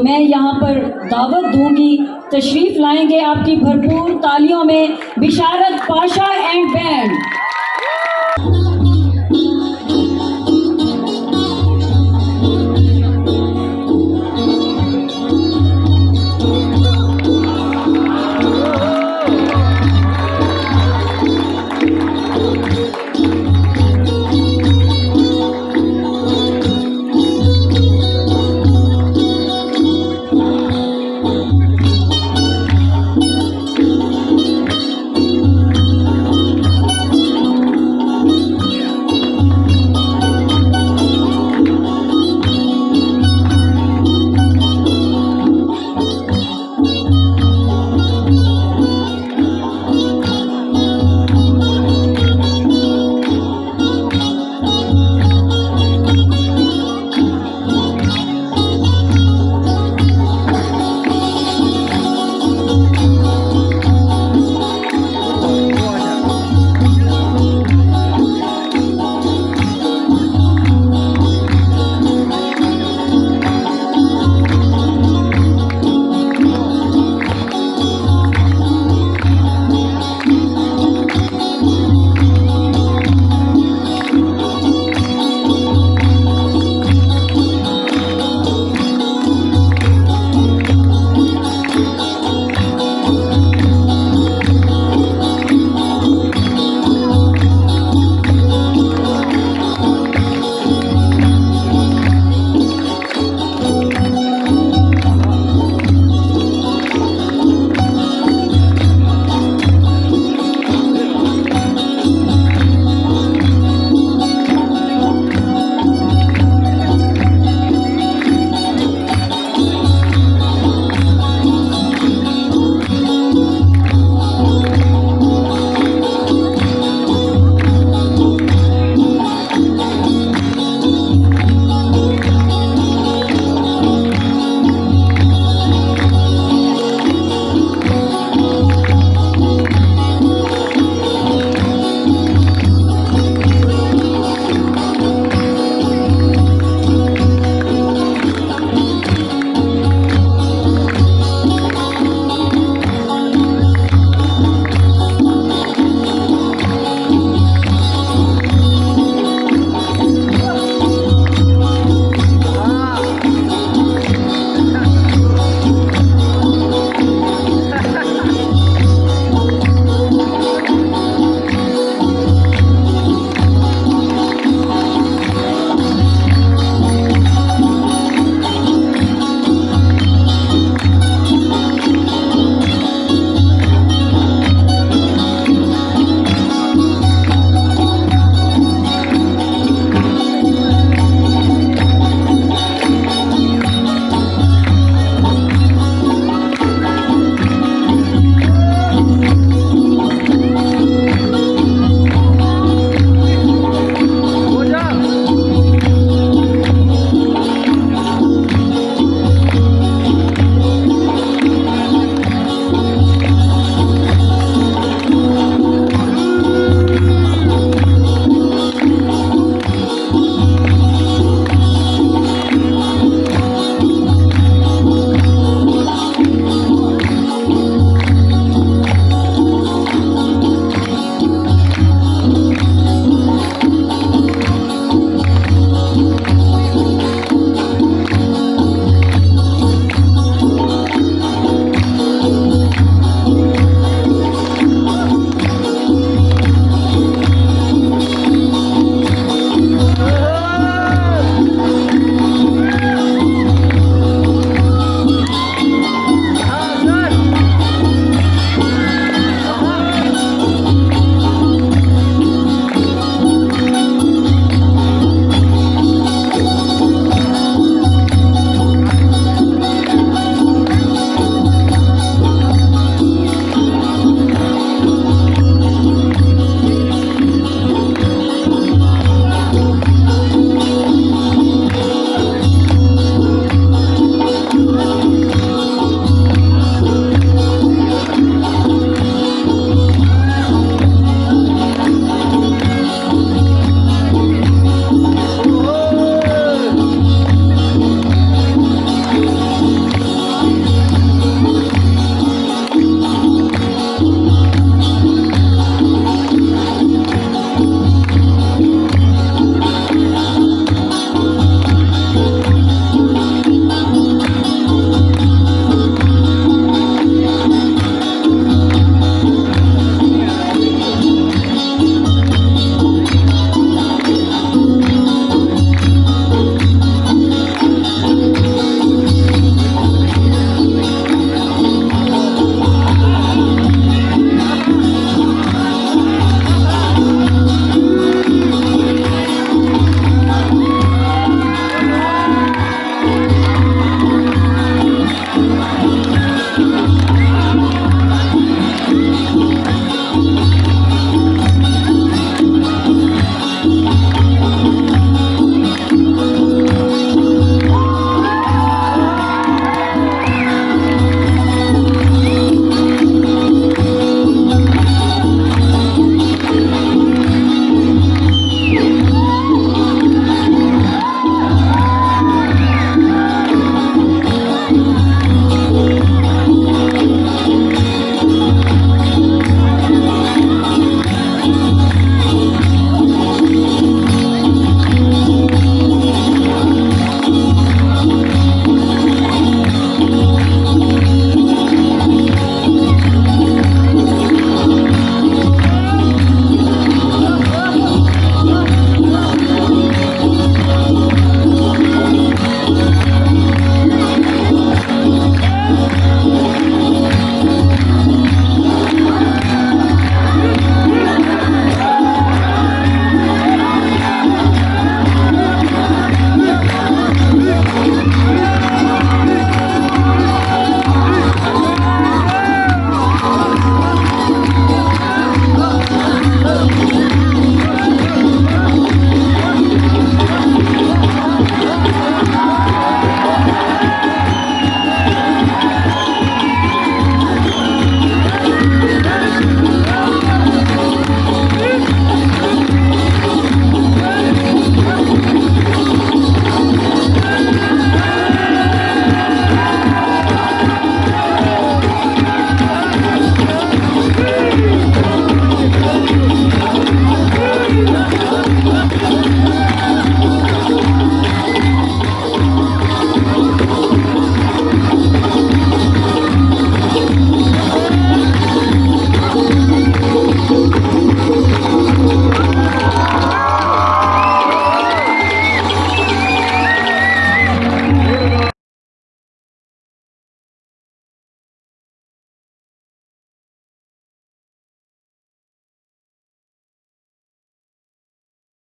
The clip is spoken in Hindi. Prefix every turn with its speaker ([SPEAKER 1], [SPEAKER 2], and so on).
[SPEAKER 1] मैं यहाँ पर दावत दूँगी। तशरीफ़ लाएँगे आपकी भरपूर तालियों में बिशारत पाशा एंड बैंड।